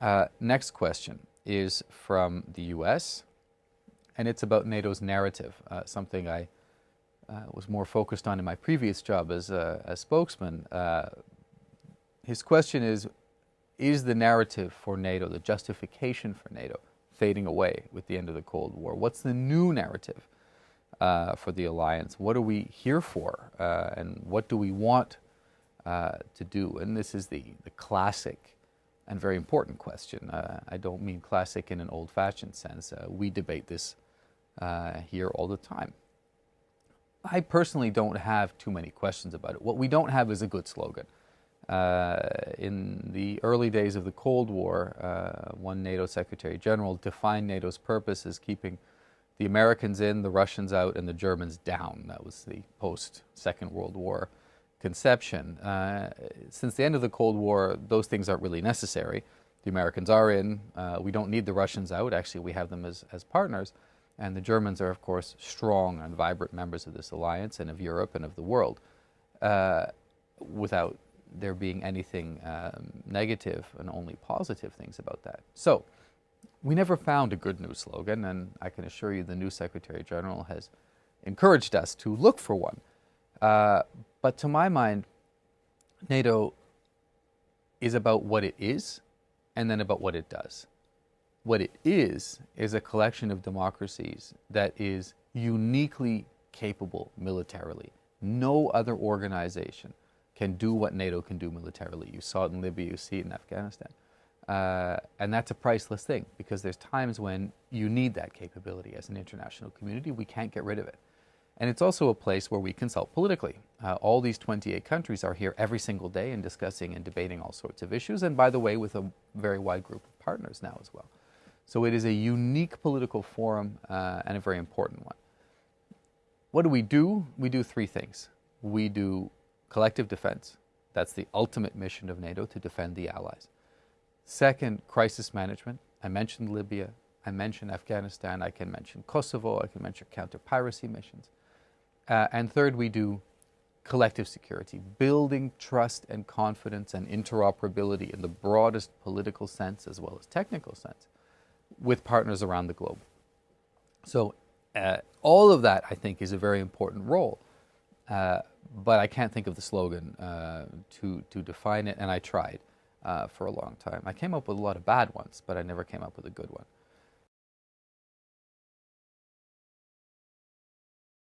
Uh, next question is from the US, and it's about NATO's narrative, uh, something I uh, was more focused on in my previous job as a, as spokesman. Uh, his question is Is the narrative for NATO, the justification for NATO, fading away with the end of the Cold War? What's the new narrative uh, for the alliance? What are we here for? Uh, and what do we want to do? And this is the, the classic and very important question. Uh, I don't mean classic in an old fashioned sense. we debate this here all the time. I personally don't have too many questions about it. What we don't have is a good slogan. Uh, in the early days of the Cold War, uh, one NATO Secretary General defined NATO's purpose as keeping the Americans in, the Russians out, and the Germans down. That was the post Second World War conception. Uh, since the end of the Cold War, those things aren't really necessary. The Americans are in. Uh, we don't need the Russians out. Actually, we have them as, as partners. And the Germans are, of course, strong and vibrant members of this alliance and of Europe and of the world uh, without there being anything um, negative and only positive things about that. So, we never found a good news slogan, and I can assure you the new Secretary General has encouraged us to look for one. Uh, but to my mind, NATO is about what it is and then about what it does what it is is a collection of democracies that is uniquely capable militarily. No other organization can do what NATO can do militarily. You saw it in Libya, you see it in Afghanistan. Uh, and that's a priceless thing because there's times when you need that capability as an international community. We can't get rid of it. And it's also a place where we consult politically. Uh, all these 28 countries are here every single day and discussing and debating all sorts of issues. And by the way, with a very wide group of partners now as well. So it is a unique political forum uh, and a very important one. What do we do? We do three things. We do collective defense. That's the ultimate mission of NATO to defend the allies. Second, crisis management. I mentioned Libya. I mentioned Afghanistan. I can mention Kosovo. I can mention counter piracy missions. Uh, and third, we do collective security, building trust and confidence and interoperability in the broadest political sense as well as technical sense with partners around the globe. So uh, all of that, I think, is a very important role. Uh, but I can't think of the slogan uh, to, to define it, and I tried uh, for a long time. I came up with a lot of bad ones, but I never came up with a good one.